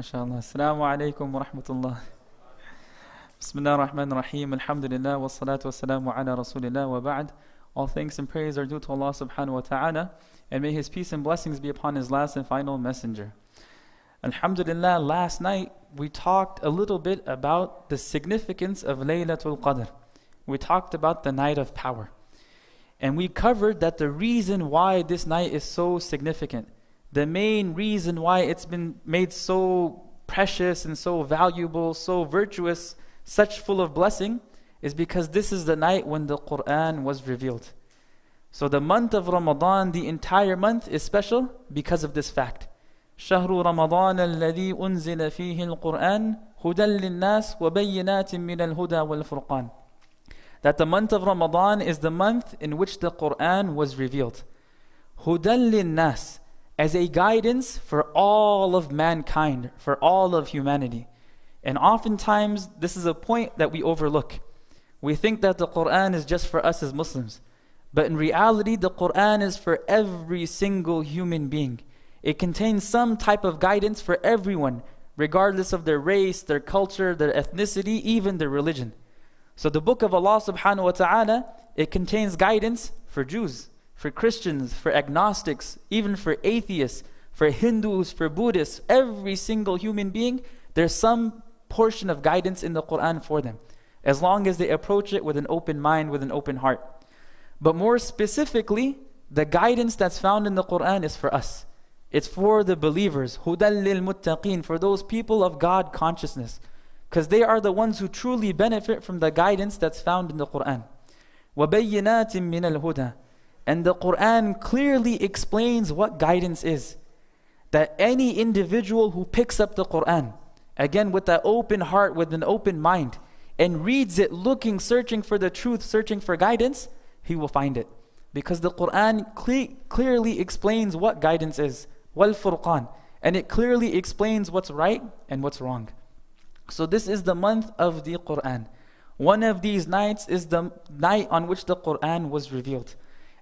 MashaAllah. Assalamu alaikum wa rahmatullah. Bismillah ar-Rahman ar-Rahim. Alhamdulillah wa salatu wa salamu ala Rasulillah wa ba'd. All thanks and praise are due to Allah subhanahu wa ta'ala. And may His peace and blessings be upon His last and final messenger. Alhamdulillah, last night we talked a little bit about the significance of Laylatul Qadr. We talked about the night of power. And we covered that the reason why this night is so significant the main reason why it's been made so precious and so valuable, so virtuous, such full of blessing, is because this is the night when the Quran was revealed. So the month of Ramadan, the entire month is special because of this fact. شهر رمضان الذي أنزل فيه القرآن هدى للناس وبينات من الهدى والفرقان That the month of Ramadan is the month in which the Quran was revealed. هدى للناس as a guidance for all of mankind, for all of humanity. And oftentimes, this is a point that we overlook. We think that the Quran is just for us as Muslims. But in reality, the Quran is for every single human being. It contains some type of guidance for everyone, regardless of their race, their culture, their ethnicity, even their religion. So the book of Allah subhanahu wa ta'ala, it contains guidance for Jews, for Christians, for agnostics, even for atheists, for Hindus, for Buddhists, every single human being, there's some portion of guidance in the Quran for them, as long as they approach it with an open mind, with an open heart. But more specifically, the guidance that's found in the Quran is for us. It's for the believers, hudal lil muttaqin, for those people of God consciousness, because they are the ones who truly benefit from the guidance that's found in the Quran. وَبَيِّنَاتٍ مِّنَ الْهُدَى and the Quran clearly explains what guidance is. That any individual who picks up the Quran, again with an open heart, with an open mind, and reads it looking, searching for the truth, searching for guidance, he will find it. Because the Quran cle- clearly explains what guidance is. Wal Furqan. And it clearly explains what's right and what's wrong. So this is the month of the Quran. One of these nights is the night on which the Quran was revealed.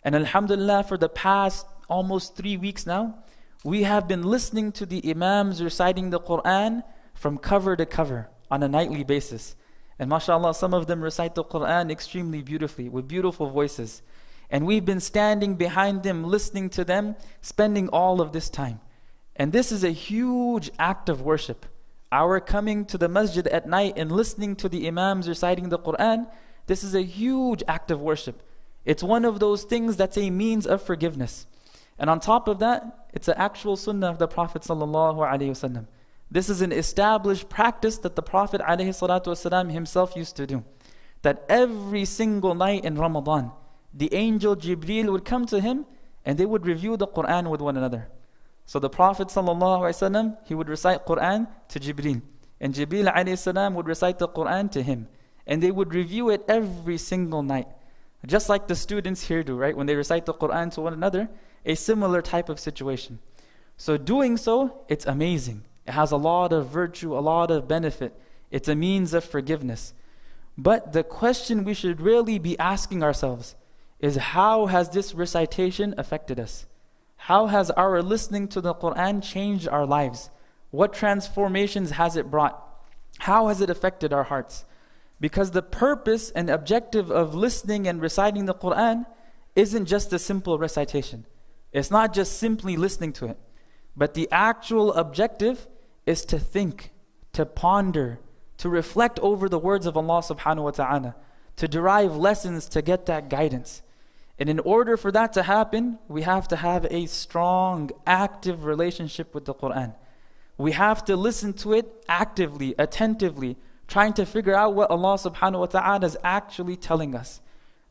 And Alhamdulillah, for the past almost three weeks now, we have been listening to the Imams reciting the Quran from cover to cover on a nightly basis. And mashallah, some of them recite the Quran extremely beautifully with beautiful voices. And we've been standing behind them, listening to them, spending all of this time. And this is a huge act of worship. Our coming to the masjid at night and listening to the Imams reciting the Quran, this is a huge act of worship. It's one of those things that's a means of forgiveness. And on top of that, it's an actual sunnah of the Prophet ﷺ. This is an established practice that the Prophet ﷺ himself used to do. That every single night in Ramadan, the angel Jibreel would come to him and they would review the Quran with one another. So the Prophet ﷺ, he would recite Quran to Jibreel. And Jibreel ﷺ would recite the Quran to him. And they would review it every single night. Just like the students here do, right? When they recite the Quran to one another, a similar type of situation. So doing so, it's amazing. It has a lot of virtue, a lot of benefit. It's a means of forgiveness. But the question we should really be asking ourselves is how has this recitation affected us? How has our listening to the Quran changed our lives? What transformations has it brought? How has it affected our hearts? Because the purpose and objective of listening and reciting the Quran isn't just a simple recitation. It's not just simply listening to it. But the actual objective is to think, to ponder, to reflect over the words of Allah subhanahu wa ta'ala, to derive lessons to get that guidance. And in order for that to happen, we have to have a strong, active relationship with the Quran. We have to listen to it actively, attentively, trying to figure out what Allah subhanahu wa ta'ala is actually telling us.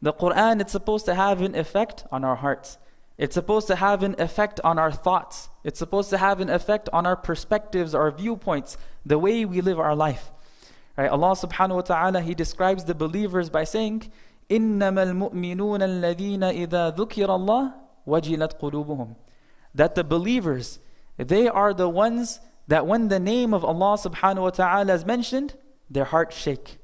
The Quran, it's supposed to have an effect on our hearts. It's supposed to have an effect on our thoughts. It's supposed to have an effect on our perspectives, our viewpoints, the way we live our life. Right? Allah subhanahu wa ta'ala, He describes the believers by saying, إِنَّمَا الْمُؤْمِنُونَ الَّذِينَ إِذَا ذُكِرَ اللَّهِ وَجِلَتْ قُلُوبُهُم That the believers, they are the ones that when the name of Allah subhanahu wa ta'ala is mentioned, their hearts shake.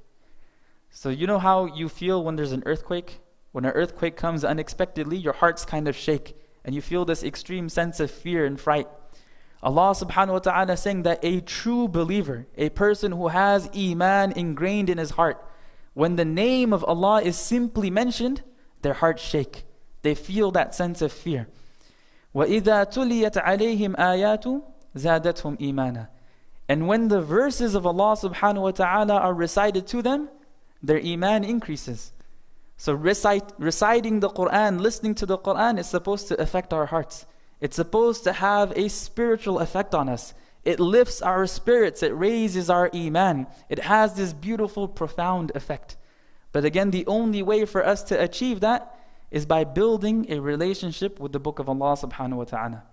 So, you know how you feel when there's an earthquake? When an earthquake comes unexpectedly, your hearts kind of shake and you feel this extreme sense of fear and fright. Allah subhanahu wa ta'ala saying that a true believer, a person who has iman ingrained in his heart, when the name of Allah is simply mentioned, their hearts shake. They feel that sense of fear. وَإِذَا تُلِيَتْ عَلَيْهِمْ آيَاتُ زَادَتْهُمْ إِيمَانًا and when the verses of Allah subhanahu wa ta'ala are recited to them, their iman increases. So recite, reciting the Quran, listening to the Quran is supposed to affect our hearts. It's supposed to have a spiritual effect on us. It lifts our spirits, it raises our iman. It has this beautiful, profound effect. But again, the only way for us to achieve that is by building a relationship with the book of Allah subhanahu wa ta'ala.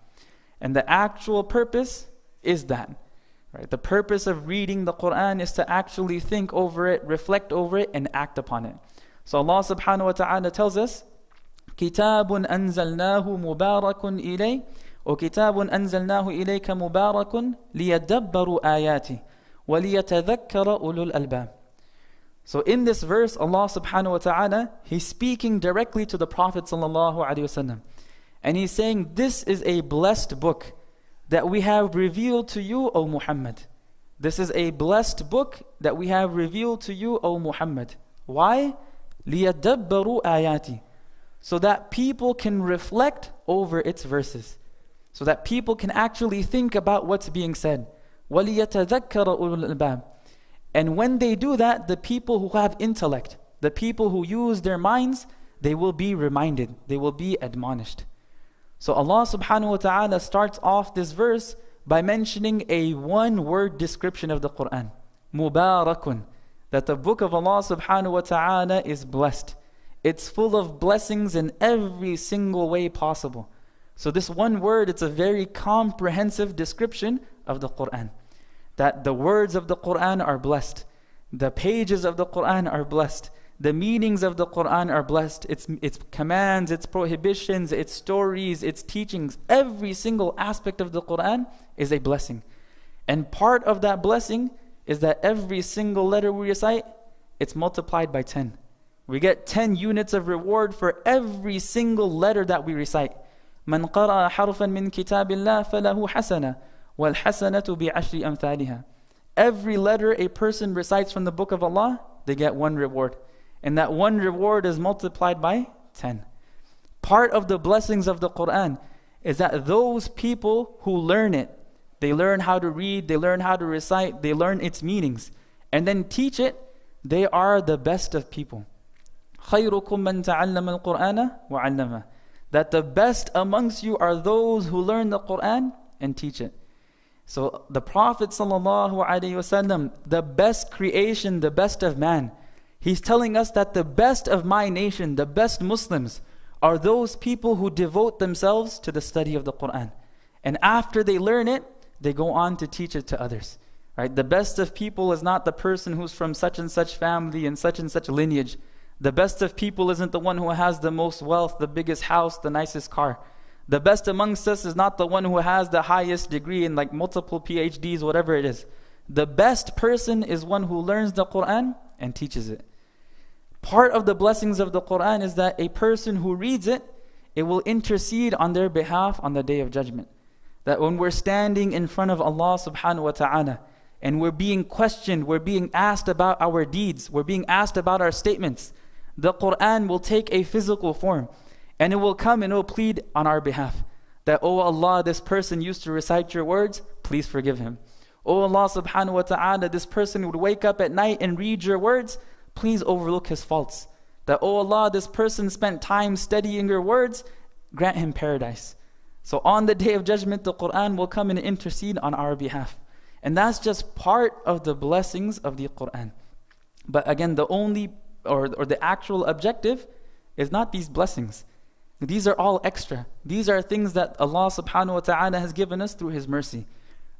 And the actual purpose is that. Right? The purpose of reading the Quran is to actually think over it, reflect over it, and act upon it. So Allah subhanahu wa ta'ala tells us, كتاب أنزلناه مبارك إليه وكتاب أنزلناه إليك مبارك ليدبروا آياته وليتذكر أولو الألباب So in this verse, Allah subhanahu wa ta'ala, He's speaking directly to the Prophet sallallahu alaihi wasallam. And He's saying, this is a blessed book that we have revealed to you, O Muhammad. This is a blessed book that we have revealed to you, O Muhammad. Why? لِيَدَّبَّرُوا آيَاتِ So that people can reflect over its verses. So that people can actually think about what's being said. وَلِيَتَذَكَّرَ أُولُو الْأَلْبَابِ and when they do that, the people who have intellect, the people who use their minds, they will be reminded, they will be admonished. So Allah subhanahu wa ta'ala starts off this verse by mentioning a one word description of the Quran. Mubarakun. That the book of Allah subhanahu wa ta'ala is blessed. It's full of blessings in every single way possible. So this one word, it's a very comprehensive description of the Quran that the words of the Quran are blessed, the pages of the Quran are blessed, the meanings of the Quran are blessed, its, its commands, its prohibitions, its stories, its teachings, every single aspect of the Quran is a blessing. And part of that blessing is that every single letter we recite, it's multiplied by 10. We get 10 units of reward for every single letter that we recite. من قرأ حرفا من كتاب الله فله حسنة وَالْحَسَنَةُ بِعَشْرِ أَمْثَالِهَا Every letter a person recites from the book of Allah, they get one reward. And that one reward is multiplied by 10. Part of the blessings of the Quran is that those people who learn it, they learn how to read, they learn how to recite, they learn its meanings, and then teach it, they are the best of people. خَيْرُكُم مَّن تَعَلَّمَ الْقُرْآنَ وَعَلَّمَهُ That the best amongst you are those who learn the Quran and teach it. So the Prophet ﷺ, the best creation, the best of man, he's telling us that the best of my nation, the best Muslims, are those people who devote themselves to the study of the Quran. And after they learn it, they go on to teach it to others. Right? The best of people is not the person who's from such and such family and such and such lineage. The best of people isn't the one who has the most wealth, the biggest house, the nicest car. The best amongst us is not the one who has the highest degree in like multiple PhDs, whatever it is. The best person is one who learns the Quran and teaches it. Part of the blessings of the Quran is that a person who reads it, it will intercede on their behalf on the day of judgment. That when we're standing in front of Allah subhanahu wa ta'ala and we're being questioned, we're being asked about our deeds, we're being asked about our statements, the Quran will take a physical form. And it will come and it will plead on our behalf that, Oh Allah, this person used to recite your words, please forgive him. Oh Allah subhanahu wa ta'ala, this person would wake up at night and read your words, please overlook his faults. That, Oh Allah, this person spent time studying your words, grant him paradise. So on the day of judgment, the Quran will come and intercede on our behalf. And that's just part of the blessings of the Quran. But again, the only or, or the actual objective is not these blessings. These are all extra. These are things that Allah subhanahu wa ta'ala has given us through His mercy.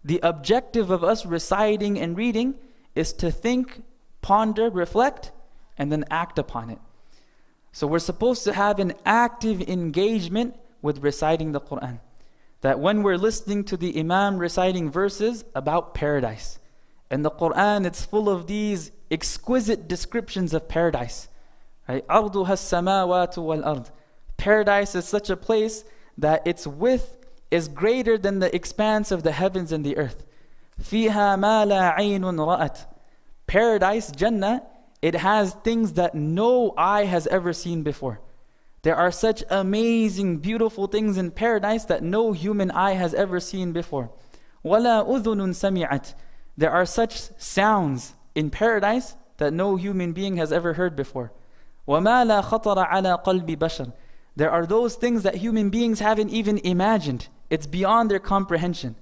The objective of us reciting and reading is to think, ponder, reflect, and then act upon it. So we're supposed to have an active engagement with reciting the Quran. That when we're listening to the Imam reciting verses about paradise, and the Quran, it's full of these exquisite descriptions of paradise. Right? أَرْضُهَا السَّمَاوَاتُ وَالْأَرْضُ Paradise is such a place that its width is greater than the expanse of the heavens and the earth. فِيهَا مَا لَا عَيْنٌ رَأَتْ Paradise, Jannah, it has things that no eye has ever seen before. There are such amazing, beautiful things in paradise that no human eye has ever seen before. وَلَا أُذُنٌ سَمِعَتْ There are such sounds in paradise that no human being has ever heard before. وَمَا لَا خَطَرَ عَلَى قَلْبِ بَشَرٍ There are those things that human beings haven't even imagined. It's beyond their comprehension.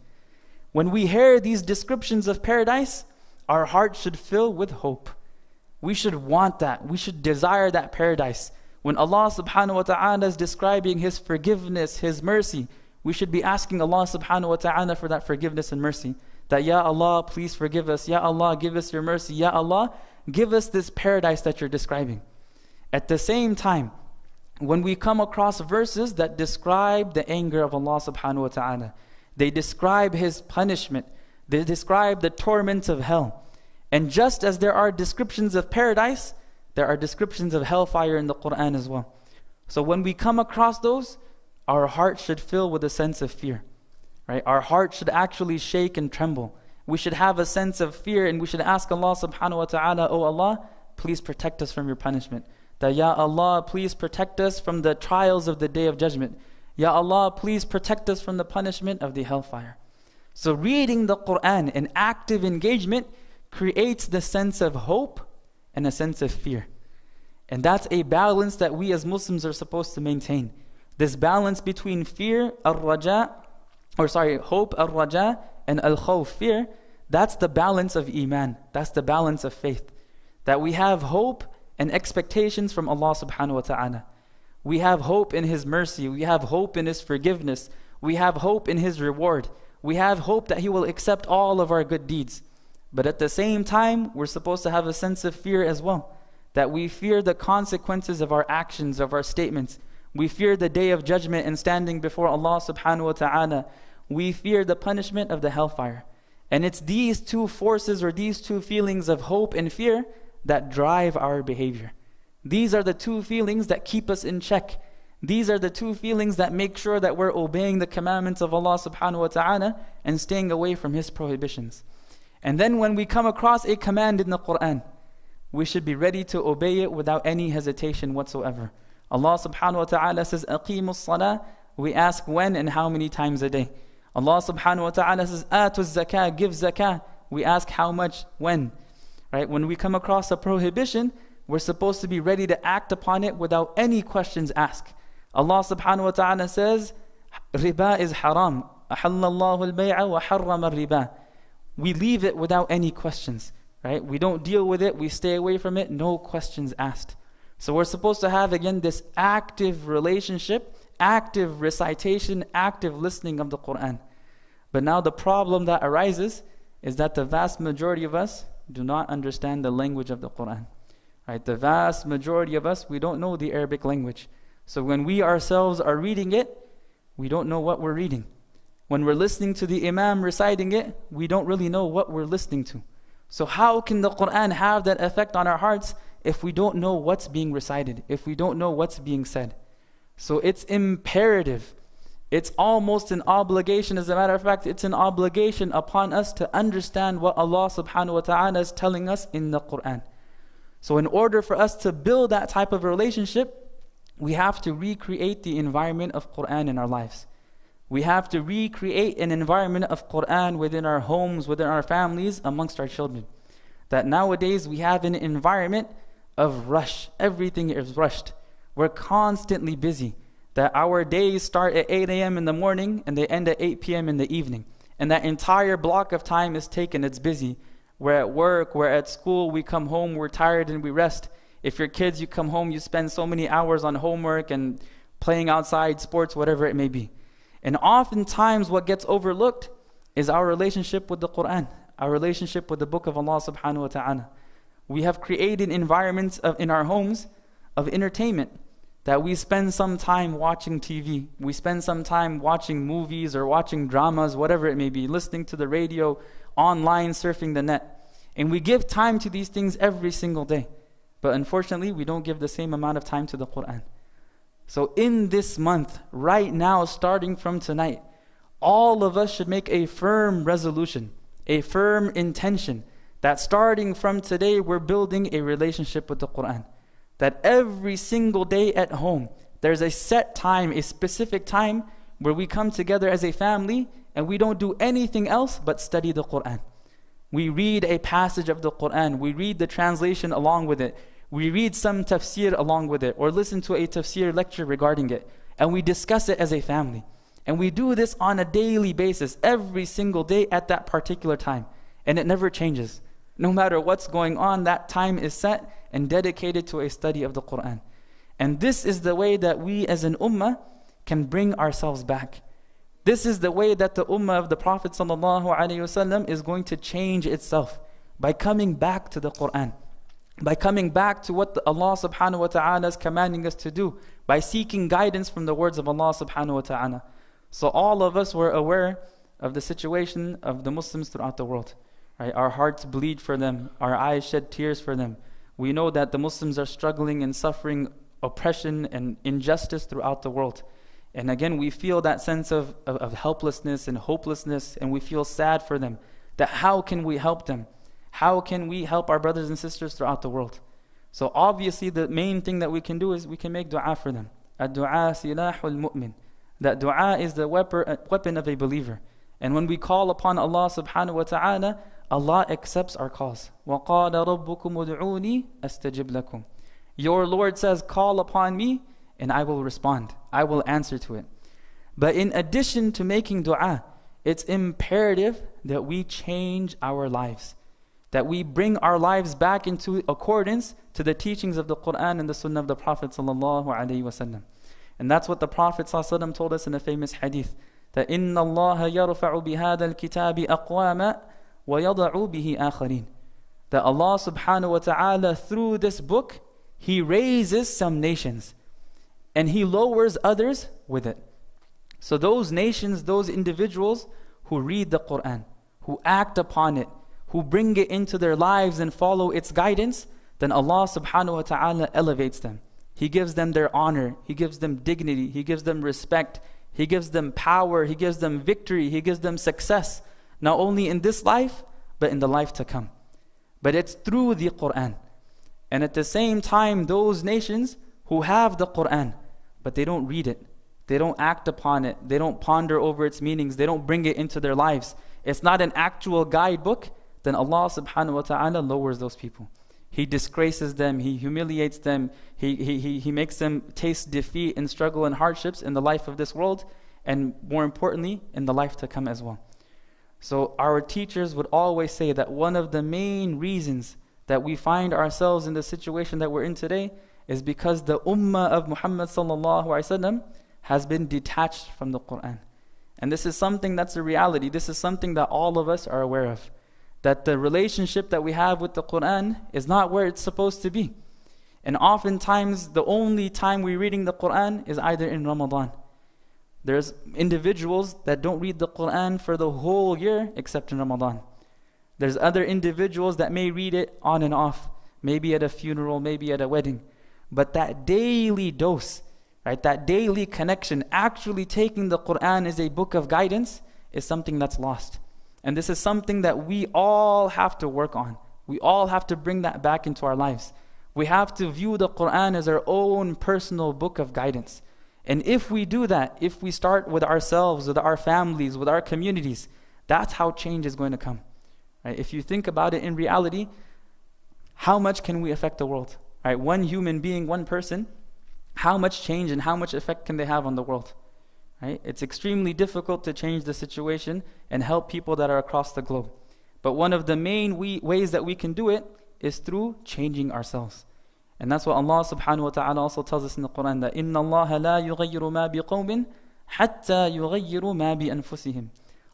When we hear these descriptions of paradise, our hearts should fill with hope. We should want that. We should desire that paradise. When Allah subhanahu wa ta'ala is describing His forgiveness, His mercy, we should be asking Allah subhanahu wa ta'ala for that forgiveness and mercy. That, Ya Allah, please forgive us. Ya Allah, give us your mercy. Ya Allah, give us this paradise that you're describing. At the same time, when we come across verses that describe the anger of Allah subhanahu wa ta'ala, they describe His punishment, they describe the torments of hell. And just as there are descriptions of paradise, there are descriptions of hellfire in the Quran as well. So when we come across those, our heart should fill with a sense of fear. Right? Our heart should actually shake and tremble. We should have a sense of fear and we should ask Allah subhanahu wa ta'ala, Oh Allah, please protect us from your punishment. That Ya Allah, please protect us from the trials of the day of judgment. Ya Allah, please protect us from the punishment of the hellfire. So reading the Quran in active engagement creates the sense of hope and a sense of fear. And that's a balance that we as Muslims are supposed to maintain. This balance between fear, al-raja, or sorry, hope, al-raja, and al-khawf, fear, that's the balance of iman. That's the balance of faith. That we have hope and expectations from Allah subhanahu wa ta'ala. We have hope in His mercy. We have hope in His forgiveness. We have hope in His reward. We have hope that He will accept all of our good deeds. But at the same time, we're supposed to have a sense of fear as well. That we fear the consequences of our actions, of our statements. We fear the day of judgment and standing before Allah subhanahu wa ta'ala. We fear the punishment of the hellfire. And it's these two forces or these two feelings of hope and fear that drive our behavior. These are the two feelings that keep us in check. These are the two feelings that make sure that we're obeying the commandments of Allah subhanahu wa ta'ala and staying away from His prohibitions. And then when we come across a command in the Quran, we should be ready to obey it without any hesitation whatsoever. Allah subhanahu wa ta'ala says, Aqimus salah. We ask when and how many times a day. Allah subhanahu wa ta'ala says, Atuz zakah, give zakah. We ask how much, when. Right? When we come across a prohibition, we're supposed to be ready to act upon it without any questions asked. Allah subhanahu wa ta'ala says, riba is haram. We leave it without any questions, right? We don't deal with it. We stay away from it. No questions asked. So we're supposed to have, again, this active relationship, active recitation, active listening of the Quran. But now the problem that arises is that the vast majority of us do not understand the language of the Quran. Right? The vast majority of us, we don't know the Arabic language. So when we ourselves are reading it, we don't know what we're reading. When we're listening to the Imam reciting it, we don't really know what we're listening to. So, how can the Quran have that effect on our hearts if we don't know what's being recited, if we don't know what's being said? So, it's imperative. It's almost an obligation. As a matter of fact, it's an obligation upon us to understand what Allah subhanahu wa ta'ala is telling us in the Quran. So, in order for us to build that type of relationship, we have to recreate the environment of Quran in our lives. We have to recreate an environment of Quran within our homes, within our families, amongst our children. That nowadays we have an environment of rush. Everything is rushed. We're constantly busy. That our days start at 8 a.m. in the morning and they end at 8 p.m. in the evening. And that entire block of time is taken, it's busy. We're at work, we're at school, we come home, we're tired and we rest. If you're kids, you come home, you spend so many hours on homework and playing outside, sports, whatever it may be. And oftentimes, what gets overlooked is our relationship with the Quran, our relationship with the book of Allah subhanahu wa ta'ala. We have created environments of, in our homes of entertainment that we spend some time watching TV, we spend some time watching movies or watching dramas, whatever it may be, listening to the radio, online, surfing the net. And we give time to these things every single day. But unfortunately, we don't give the same amount of time to the Quran. So, in this month, right now, starting from tonight, all of us should make a firm resolution, a firm intention that starting from today, we're building a relationship with the Quran. That every single day at home, there's a set time, a specific time where we come together as a family and we don't do anything else but study the Quran. We read a passage of the Quran, we read the translation along with it, we read some tafsir along with it, or listen to a tafsir lecture regarding it, and we discuss it as a family. And we do this on a daily basis, every single day at that particular time. And it never changes. No matter what's going on, that time is set and dedicated to a study of the Quran. And this is the way that we as an ummah can bring ourselves back. This is the way that the ummah of the Prophet ﷺ is going to change itself by coming back to the Quran, by coming back to what Allah subhanahu wa ta'ala is commanding us to do, by seeking guidance from the words of Allah subhanahu wa ta'ala. So all of us were aware of the situation of the Muslims throughout the world. Right? Our hearts bleed for them, our eyes shed tears for them. We know that the Muslims are struggling and suffering oppression and injustice throughout the world. And again, we feel that sense of, of, of, helplessness and hopelessness, and we feel sad for them. That how can we help them? How can we help our brothers and sisters throughout the world? So, obviously, the main thing that we can do is we can make dua for them. Ad-du'a silahul mu'min. That dua is the weapon of a believer. And when we call upon Allah subhanahu wa ta'ala, Allah accepts our calls. وَقَالَ رَبُّكُمُ ادْعُونِي أَسْتَجِبْ لَكُمْ Your Lord says, call upon me and I will respond. I will answer to it. But in addition to making dua, it's imperative that we change our lives. That we bring our lives back into accordance to the teachings of the Quran and the Sunnah of the Prophet ﷺ. And that's what the Prophet ﷺ told us in a famous hadith. That إِنَّ اللَّهَ يَرْفَعُ بِهَذَا الْكِتَابِ أَقْوَامًا وَيَضَعُ بِهِ آخَرِينَ That Allah subhanahu wa ta'ala through this book, He raises some nations and He lowers others with it. So those nations, those individuals who read the Quran, who act upon it, who bring it into their lives and follow its guidance, then Allah subhanahu wa ta'ala elevates them. He gives them their honor, He gives them dignity, He gives them respect, He gives them power, He gives them victory, He gives them success not only in this life, but in the life to come. But it's through the Quran. And at the same time, those nations who have the Quran, but they don't read it, they don't act upon it, they don't ponder over its meanings, they don't bring it into their lives. It's not an actual guidebook, then Allah subhanahu wa ta'ala lowers those people. He disgraces them, He humiliates them, he, he, he, he makes them taste defeat and struggle and hardships in the life of this world, and more importantly, in the life to come as well. So our teachers would always say that one of the main reasons that we find ourselves in the situation that we're in today is because the ummah of Muhammad has been detached from the Quran. And this is something that's a reality. This is something that all of us are aware of. That the relationship that we have with the Quran is not where it's supposed to be. And oftentimes, the only time we're reading the Quran is either in Ramadan there's individuals that don't read the Quran for the whole year except in Ramadan. There's other individuals that may read it on and off, maybe at a funeral, maybe at a wedding. But that daily dose, right, that daily connection, actually taking the Quran as a book of guidance, is something that's lost. And this is something that we all have to work on. We all have to bring that back into our lives. We have to view the Quran as our own personal book of guidance. And if we do that, if we start with ourselves, with our families, with our communities, that's how change is going to come. Right? If you think about it in reality, how much can we affect the world? Right? One human being, one person, how much change and how much effect can they have on the world? Right? It's extremely difficult to change the situation and help people that are across the globe. But one of the main we, ways that we can do it is through changing ourselves. And that's what Allah subhanahu wa ta'ala also tells us in the Quran that إِنَّ اللَّهَ لَا يُغَيِّرُ مَا بِقَوْمٍ حَتَّى يُغَيِّرُ مَا بِأَنفُسِهِمْ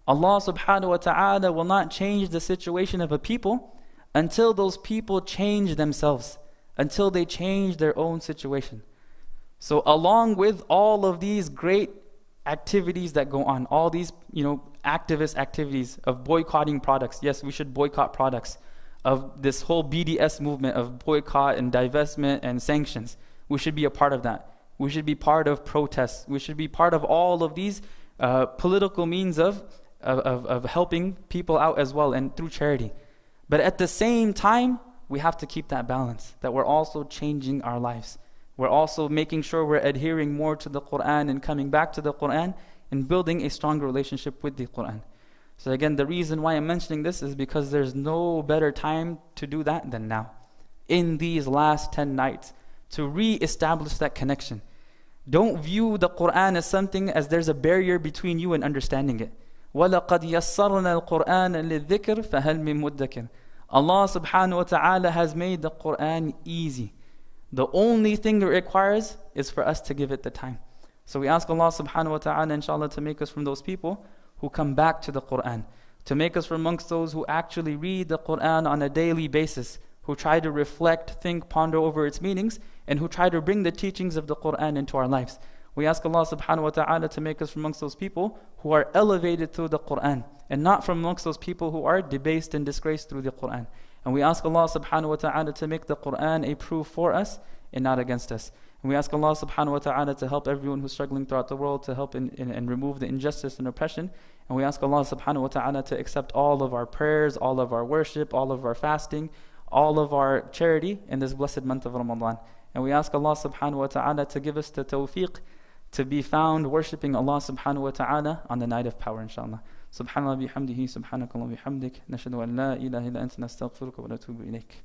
Allah subhanahu wa ta'ala will not change the situation of a people until those people change themselves, until they change their own situation. So along with all of these great activities that go on, all these, you know, activist activities of boycotting products. Yes, we should boycott products of this whole BDS movement of boycott and divestment and sanctions. We should be a part of that. We should be part of protests. We should be part of all of these uh, political means of, of, of helping people out as well and through charity. But at the same time, we have to keep that balance, that we're also changing our lives. We're also making sure we're adhering more to the Quran and coming back to the Quran and building a stronger relationship with the Quran. So, again, the reason why I'm mentioning this is because there's no better time to do that than now. In these last 10 nights, to re establish that connection. Don't view the Quran as something as there's a barrier between you and understanding it. وَلَقَدْ يَسَّرْنَا الْقُرْآنَ لِلذِّكْرِ فَهَلْ مِن مُدَّكِرٍ Allah subhanahu wa ta'ala has made the Quran easy. The only thing it requires is for us to give it the time. So we ask Allah subhanahu wa ta'ala inshallah to make us from those people who come back to the Quran, to make us from amongst those who actually read the Quran on a daily basis, who try to reflect, think, ponder over its meanings, and who try to bring the teachings of the Quran into our lives. We ask Allah subhanahu wa ta'ala to make us from amongst those people who are elevated through the Quran and not from amongst those people who are debased and disgraced through the Quran. And we ask Allah subhanahu wa ta'ala to make the Quran a proof for us and not against us. And we ask Allah subhanahu wa ta'ala to help everyone who's struggling throughout the world, to help in, in, and remove the injustice and oppression. And we ask Allah subhanahu wa ta'ala to accept all of our prayers, all of our worship, all of our fasting, all of our charity in this blessed month of Ramadan. And we ask Allah subhanahu wa ta'ala to give us the tawfiq to be found worshipping Allah subhanahu wa ta'ala on the night of power inshallah. سبحان الله بحمده سبحانك اللهم وبحمدك نشهد أن لا إله إلا أنت نستغفرك ونتوب إليك